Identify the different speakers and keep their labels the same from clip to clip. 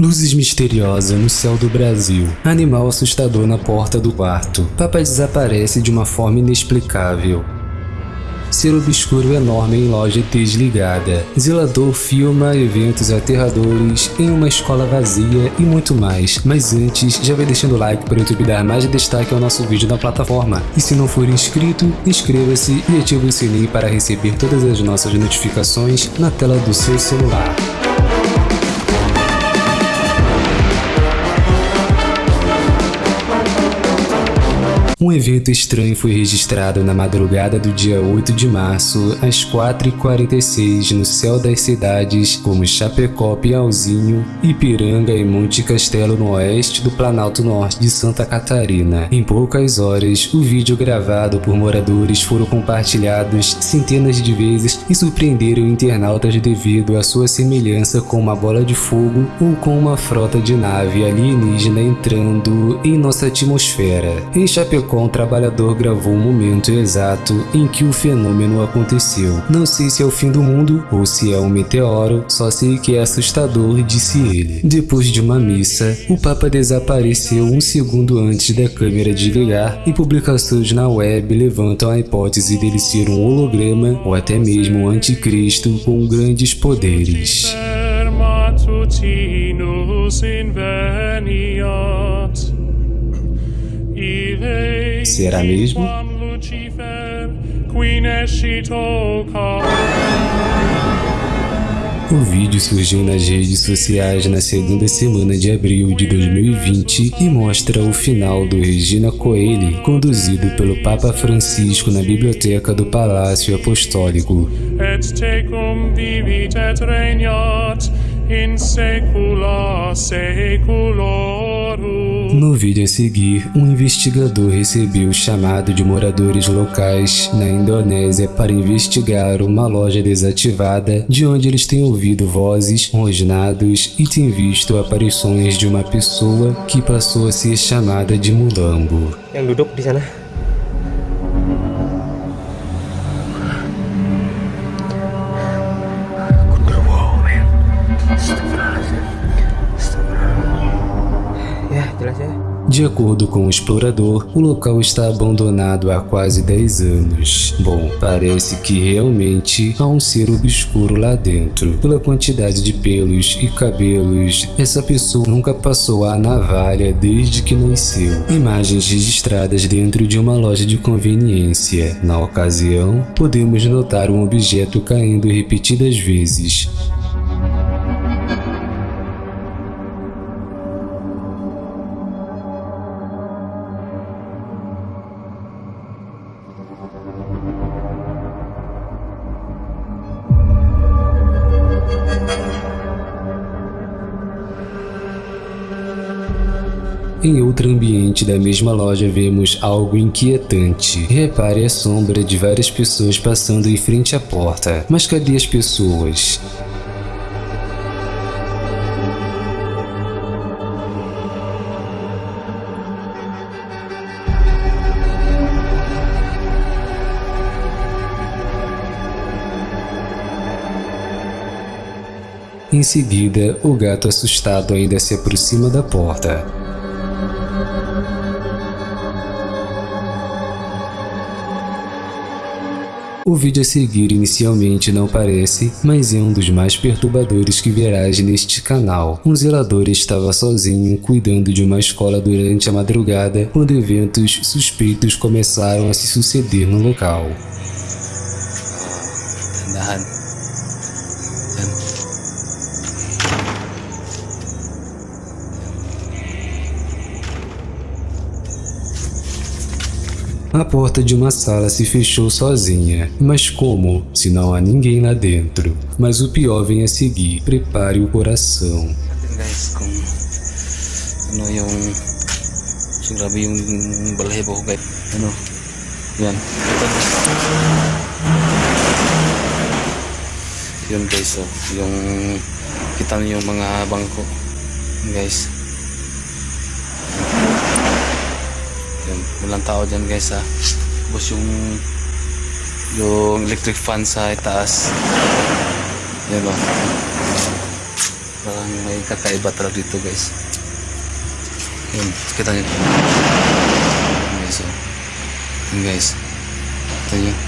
Speaker 1: Luzes misteriosas no céu do Brasil. Animal assustador na porta do quarto. Papa desaparece de uma forma inexplicável. Ser obscuro enorme em loja desligada. Zelador filma eventos aterradores em uma escola vazia e muito mais. Mas antes, já vai deixando o like para o YouTube dar mais destaque ao nosso vídeo na plataforma. E se não for inscrito, inscreva-se e ative o sininho para receber todas as nossas notificações na tela do seu celular. Um evento estranho foi registrado na madrugada do dia 8 de março, às 4h46, no céu das cidades como Chapecó, Piauzinho, Ipiranga e Monte Castelo no oeste do Planalto Norte de Santa Catarina. Em poucas horas, o vídeo gravado por moradores foram compartilhados centenas de vezes e surpreenderam internautas devido à sua semelhança com uma bola de fogo ou com uma frota de nave alienígena entrando em nossa atmosfera. Em Chapecó, com o trabalhador gravou o momento exato em que o fenômeno aconteceu. Não sei se é o fim do mundo ou se é um meteoro, só sei que é assustador, disse ele. Depois de uma missa, o Papa desapareceu um segundo antes da câmera desligar e publicações na web levantam a hipótese dele ser um holograma ou até mesmo um anticristo com grandes poderes. Será mesmo? O vídeo surgiu nas redes sociais na segunda semana de abril de 2020 e mostra o final do Regina Coeli, conduzido pelo Papa Francisco na biblioteca do Palácio Apostólico. Et tecum vivit et regnat in secula seculorum. No vídeo a seguir, um investigador recebeu o chamado de moradores locais na Indonésia para investigar uma loja desativada de onde eles têm ouvido vozes, rosnados e têm visto aparições de uma pessoa que passou a ser chamada de Mulambo. Yang duduk di sana De acordo com o explorador, o local está abandonado há quase 10 anos. Bom, parece que realmente há um ser obscuro lá dentro. Pela quantidade de pelos e cabelos, essa pessoa nunca passou a navalha desde que nasceu. Imagens registradas dentro de uma loja de conveniência. Na ocasião, podemos notar um objeto caindo repetidas vezes. Em outro ambiente da mesma loja vemos algo inquietante. Repare a sombra de várias pessoas passando em frente à porta. Mas cadê as pessoas? Em seguida, o gato assustado ainda se aproxima da porta. O vídeo a seguir inicialmente não parece, mas é um dos mais perturbadores que verás neste canal. Um zelador estava sozinho cuidando de uma escola durante a madrugada quando eventos suspeitos começaram a se suceder no local. A porta de uma sala se fechou sozinha. Mas como, se não há ninguém lá dentro? Mas o pior vem a seguir. Prepare o coração. Yun guys, oh. yung kita niyo yung mga bangko. Guys. Walang tao dyan guys ha. Tapos yung yung electric fan sa itaas. Yan o.
Speaker 2: parang may kakaiba talaga dito guys yun kita nyo guys oh. yun guys ito yun yun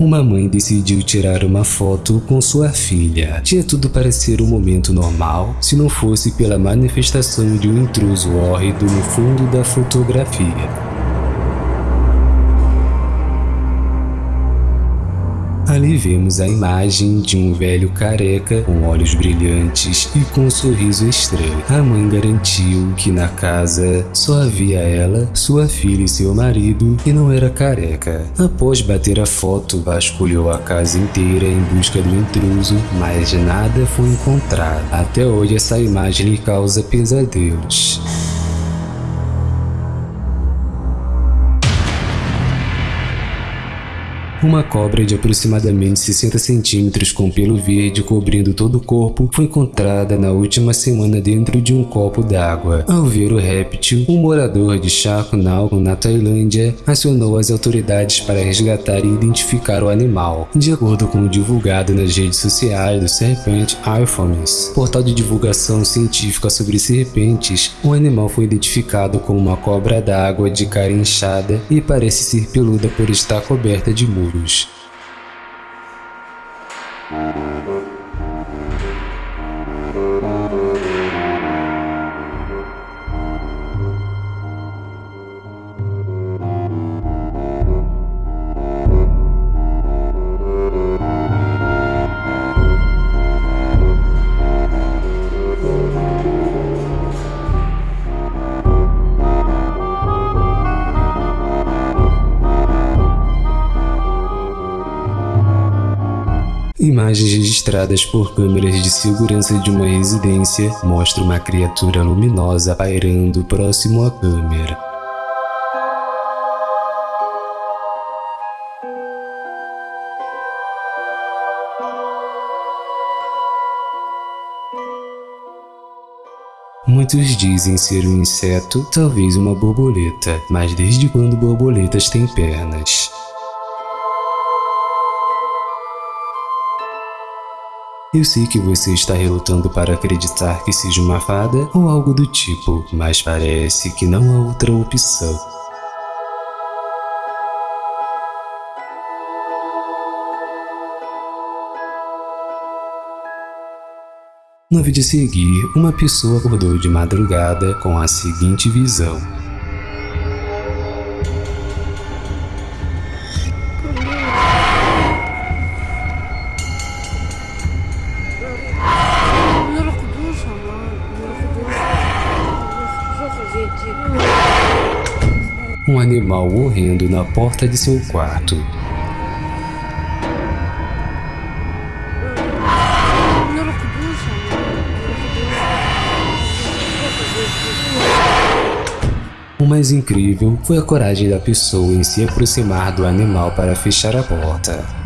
Speaker 1: Uma mãe decidiu tirar uma foto com sua filha. Tinha tudo para ser um momento normal se não fosse pela manifestação de um intruso hórrido no fundo da fotografia. Ali vemos a imagem de um velho careca com olhos brilhantes e com um sorriso estranho. A mãe garantiu que na casa só havia ela, sua filha e seu marido e não era careca. Após bater a foto, vasculhou a casa inteira em busca do intruso, mas nada foi encontrado. Até hoje essa imagem lhe causa pesadelos. Uma cobra de aproximadamente 60 centímetros com pelo verde cobrindo todo o corpo foi encontrada na última semana dentro de um copo d'água. Ao ver o réptil, um morador de Chakunal, na Tailândia, acionou as autoridades para resgatar e identificar o animal. De acordo com o divulgado nas redes sociais do Serpent iPhones, portal de divulgação científica sobre serpentes, o animal foi identificado como uma cobra d'água de cara inchada e parece ser peluda por estar coberta de muros. Imagens registradas por câmeras de segurança de uma residência mostram uma criatura luminosa pairando próximo à câmera. Muitos dizem ser um inseto, talvez uma borboleta, mas desde quando borboletas têm pernas? Eu sei que você está relutando para acreditar que seja uma fada ou algo do tipo, mas parece que não há outra opção. No vídeo a seguir, uma pessoa acordou de madrugada com a seguinte visão. Um animal horrendo na porta de seu quarto. O mais incrível foi a coragem da pessoa em se aproximar do animal para fechar a porta.